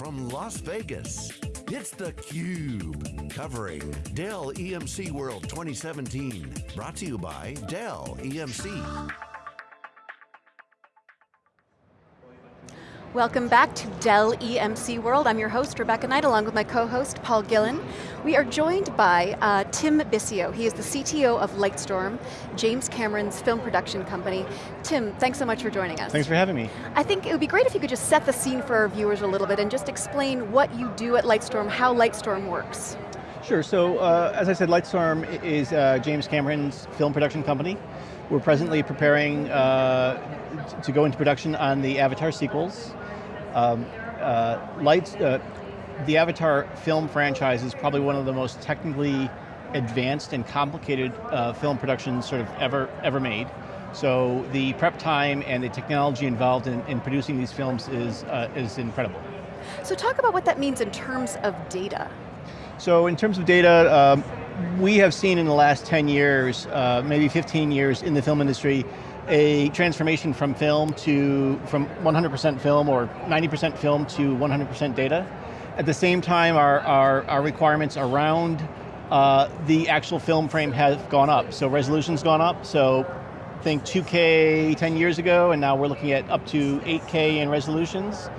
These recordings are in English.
from Las Vegas, it's theCUBE, covering Dell EMC World 2017. Brought to you by Dell EMC. Welcome back to Dell EMC World. I'm your host, Rebecca Knight, along with my co-host, Paul Gillin. We are joined by uh, Tim Bicio. He is the CTO of Lightstorm, James Cameron's film production company. Tim, thanks so much for joining us. Thanks for having me. I think it would be great if you could just set the scene for our viewers a little bit and just explain what you do at Lightstorm, how Lightstorm works. Sure, so uh, as I said, Lightstorm is uh, James Cameron's film production company. We're presently preparing uh, to go into production on the Avatar sequels. Um, uh, Lights, uh, the Avatar film franchise is probably one of the most technically advanced and complicated uh, film productions sort of ever, ever made. So the prep time and the technology involved in, in producing these films is, is incredible. So talk about what that means in terms of data. So in terms of data, um, we have seen in the last 10 years, uh, maybe 15 years in the film industry, a transformation from film to, from 100% film or 90% film to 100% data. At the same time, our, our, our requirements around uh, the actual film frame have gone up. So resolution's gone up, so think 2K 10 years ago, and now we're looking at up to 8K in resolutions.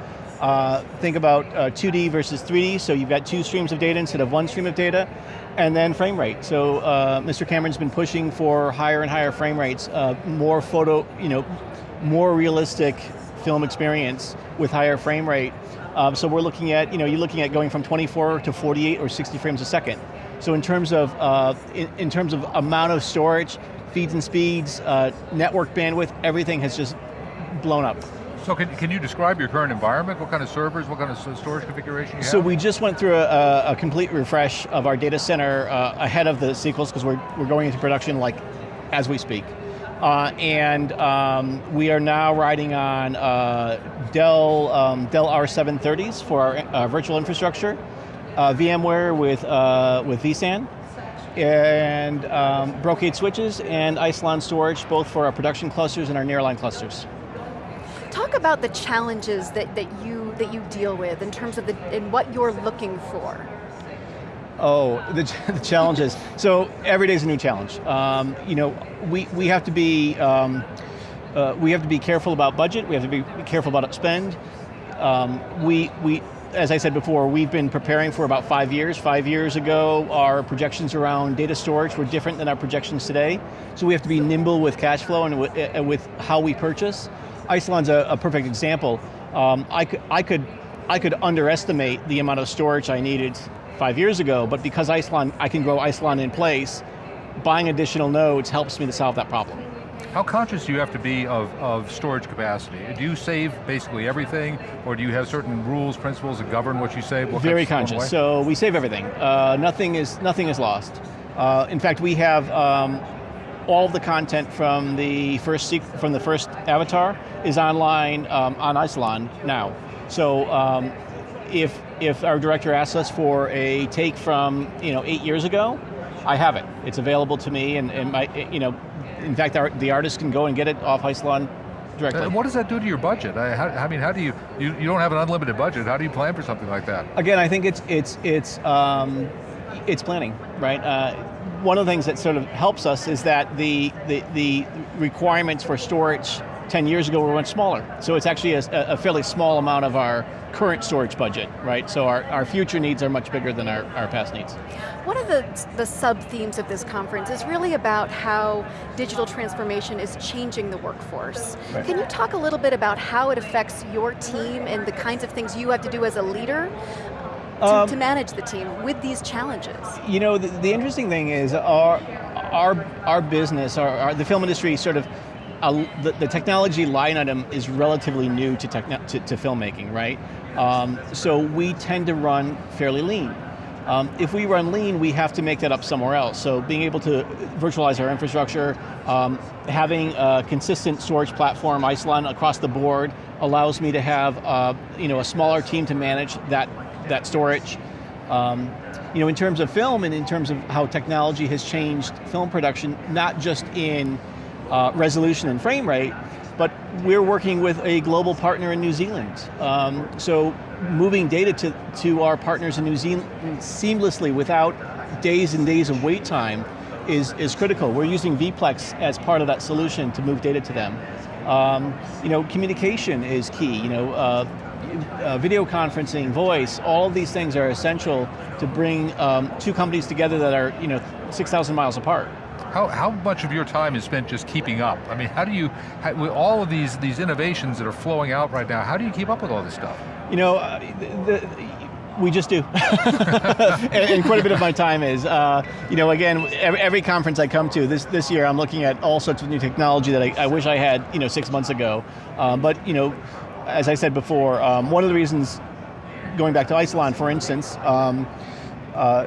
Uh, think about uh, 2D versus 3D, so you've got two streams of data instead of one stream of data. And then frame rate. So uh, Mr. Cameron's been pushing for higher and higher frame rates, uh, more photo, you know, more realistic film experience with higher frame rate. Um, so we're looking at, you know, you're looking at going from 24 to 48 or 60 frames a second. So in terms of, uh, in, in, terms of amount of storage, feeds and speeds, uh, network bandwidth, everything has just blown up. So can, can you describe your current environment? What kind of servers, what kind of storage configuration you have? So we just went through a, a complete refresh of our data center uh, ahead of the sequels because we're, we're going into production like as we speak. Uh, and um, we are now riding on uh, Dell, um, Dell R730s for our uh, virtual infrastructure, uh, VMware with, uh, with vSAN, and um, Brocade switches and Isilon storage, both for our production clusters and our nearline clusters. About the challenges that, that, you, that you deal with in terms of the, in what you're looking for. Oh, the, the challenges. so every day is a new challenge. Um, you know, we, we have to be, um, uh, we have to be careful about budget, we have to be careful about spend. Um, we, we, as I said before, we've been preparing for about five years. Five years ago, our projections around data storage were different than our projections today. So we have to be nimble with cash flow and with how we purchase. Isilon's a, a perfect example. Um, I, could, I, could, I could underestimate the amount of storage I needed five years ago, but because Isilon, I can grow Isilon in place, buying additional nodes helps me to solve that problem. How conscious do you have to be of, of storage capacity? Do you save basically everything, or do you have certain rules, principles that govern what you save? What Very conscious, so we save everything. Uh, nothing, is, nothing is lost. Uh, in fact, we have um, all the content from the first from the first Avatar is online um, on Isilon now. So um, if if our director asks us for a take from you know eight years ago, I have it. It's available to me, and, and my you know, in fact, our, the artist can go and get it off Isilon directly. And what does that do to your budget? I, how, I mean, how do you, you you don't have an unlimited budget? How do you plan for something like that? Again, I think it's it's it's um, it's planning, right? Uh, one of the things that sort of helps us is that the, the, the requirements for storage 10 years ago were much smaller. So it's actually a, a, fairly small amount of our current storage budget, right? So our, our future needs are much bigger than our, our past needs. One of the, the sub-themes of this conference is really about how digital transformation is changing the workforce. Right. Can you talk a little bit about how it affects your team and the kinds of things you have to do as a leader to, um, to manage the team with these challenges? You know, the, the interesting thing is our, our, our business, our, our the film industry sort of uh, the, the, technology line item is relatively new to, to, to filmmaking, right? Um, so we tend to run fairly lean. Um, if we run lean, we have to make that up somewhere else. So being able to virtualize our infrastructure, um, having a consistent storage platform, Isilon across the board, allows me to have uh, you know, a smaller team to manage that that storage. Um, you know, in terms of film and in terms of how technology has changed film production, not just in uh, resolution and frame rate, but we're working with a global partner in New Zealand. Um, so moving data to, to our partners in New Zealand seamlessly without days and days of wait time is, is critical. We're using vPlex as part of that solution to move data to them. Um, you know, communication is key. You know, uh, uh, video conferencing, voice, all of these things are essential to bring um, two companies together that are you know 6,000 miles apart. How, how much of your time is spent just keeping up? I mean, how do you, how, with all of these, these innovations that are flowing out right now, how do you keep up with all this stuff? You know, uh, the, the, we just do. and, and, quite a bit of my time is. Uh, you know, again, every, every, conference I come to, this, this year I'm looking at all sorts of new technology that I, I wish I had you know, six months ago. Um, but you know, as I said before, um, one of the reasons, going back to Isilon for instance, um, uh,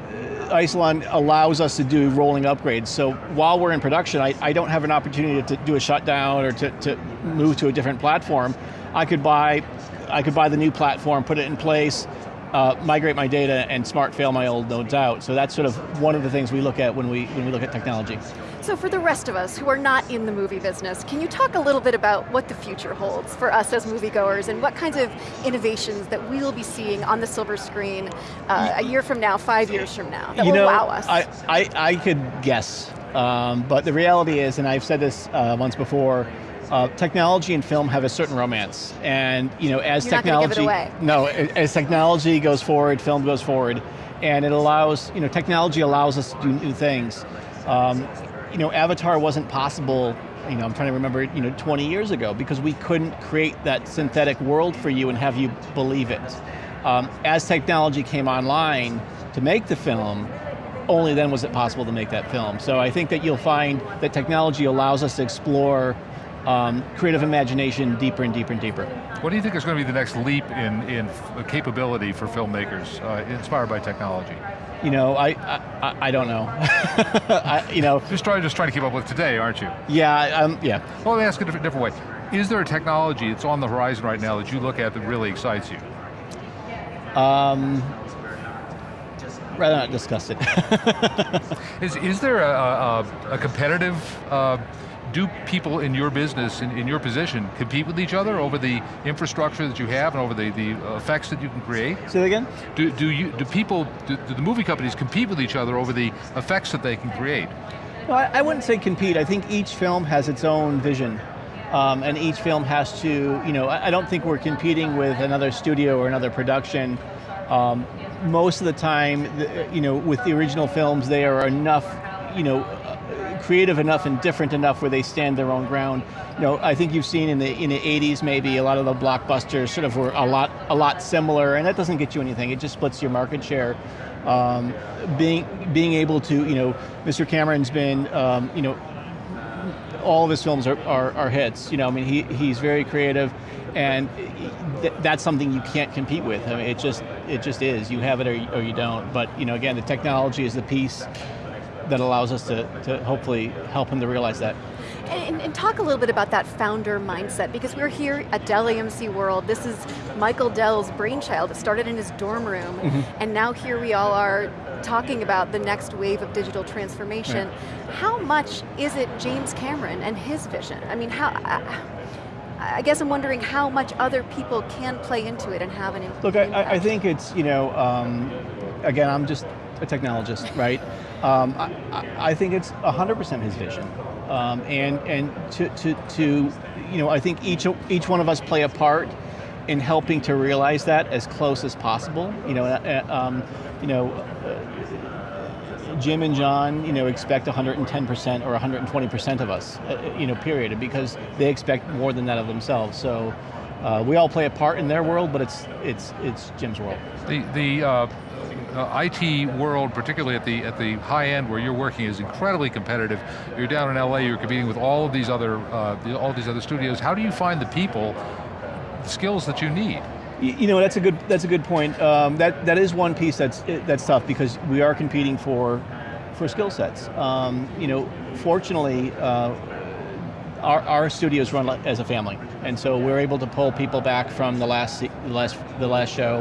Isilon allows us to do rolling upgrades. So while we're in production, I, I don't have an opportunity to do a shutdown or to, to move to a different platform. I could buy I could buy the new platform, put it in place, uh, migrate my data, and smart fail my old nodes out. So that's sort of one of the things we look at when we, when we look at technology. So for the rest of us who are not in the movie business, can you talk a little bit about what the future holds for us as moviegoers and what kinds of innovations that we will be seeing on the silver screen uh, a year from now, five years from now, that you will know, wow us? I, I, I could guess, um, but the reality is, and I've said this uh, once before, uh, technology and film have a certain romance, and you know, as You're technology, no, as technology goes forward, film goes forward, and it allows, you know, technology allows us to do new things. Um, you know, Avatar wasn't possible, you know, I'm trying to remember, you know, 20 years ago because we couldn't create that synthetic world for you and have you believe it. Um, as technology came online to make the film, only then was it possible to make that film. So I think that you'll find that technology allows us to explore um, creative imagination deeper and deeper and deeper. What do you think is going to be the next leap in, in capability for filmmakers uh, inspired by technology? You know, I I, I don't know. I, you know, just trying just trying to keep up with today, aren't you? Yeah, um, yeah. Well, let me ask it a different, different way. Is there a technology that's on the horizon right now that you look at that really excites you? Um, rather not discuss it. is, is there a, a, a competitive uh, do people in your business, in, in, your position, compete with each other over the infrastructure that you have and over the, the effects that you can create? Say that again? Do, do, you, do people, do, do the movie companies compete with each other over the effects that they can create? No, I, I wouldn't say compete. I think each film has its own vision. Um, and each film has to, you know, I, I don't think we're competing with another studio or another production. Um, most of the time, the, you know, with the original films, they are enough, you know, creative enough and different enough where they stand their own ground. You know, I think you've seen in the in the 80s maybe a lot of the blockbusters sort of were a lot a lot similar, and that doesn't get you anything. It just splits your market share. Um, being being able to, you know, Mr. Cameron's been, um, you know, all of his films are, are, are, hits. You know, I mean, he, he's very creative, and th that's something you can't compete with. I mean, it just it just is. You have it or you, or you don't. But you know, again, the technology is the piece that allows us to, to hopefully help him to realize that. And, and, talk a little bit about that founder mindset, because we're here at Dell EMC World. This is Michael Dell's brainchild. It started in his dorm room, mm -hmm. and now here we all are talking about the next wave of digital transformation. Yeah. How much is it James Cameron and his vision? I mean, how, I, I guess I'm wondering how much other people can play into it and have an impact. Look, I, I think it's, you know, um, again, I'm just a technologist, right? Um, I, I, think it's 100% his vision. Um, and and to, to, to, you know, I think each, each one of us play a part in helping to realize that as close as possible. You know, uh, uh um, you know, uh, Jim and Jon, you know, expect 110% or 120% of us, uh, you know, period, because they expect more than that of themselves. So uh, we all play a part in their world, but it's it's it's Jim's world. The the uh, IT world, particularly at the at the high end where you're working, is incredibly competitive. You're down in LA, you're competing with all of these other uh, all these other studios. How do you find the people, the skills that you need? You know, that's a good that's a good point. Um, that that is one piece that's that's tough because we are competing for for skill sets. Um, you know, fortunately. Uh, our, our, studios run as a family, and so we're able to pull people back from the last last the last show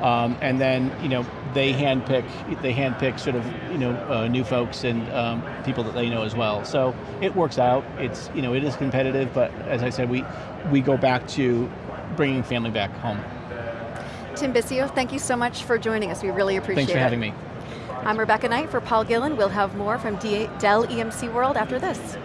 Um, and then you know they handpick they handpick sort of you know uh, new folks and um, people that they know as well. So it works out. It's you know it is competitive, but as I said, we we go back to bringing family back home. Tim Bicio, thank you so much for joining us. We really appreciate it. Thanks for having me. I'm Rebecca Knight for Paul Gillin. We'll have more from Dell EMC World after this.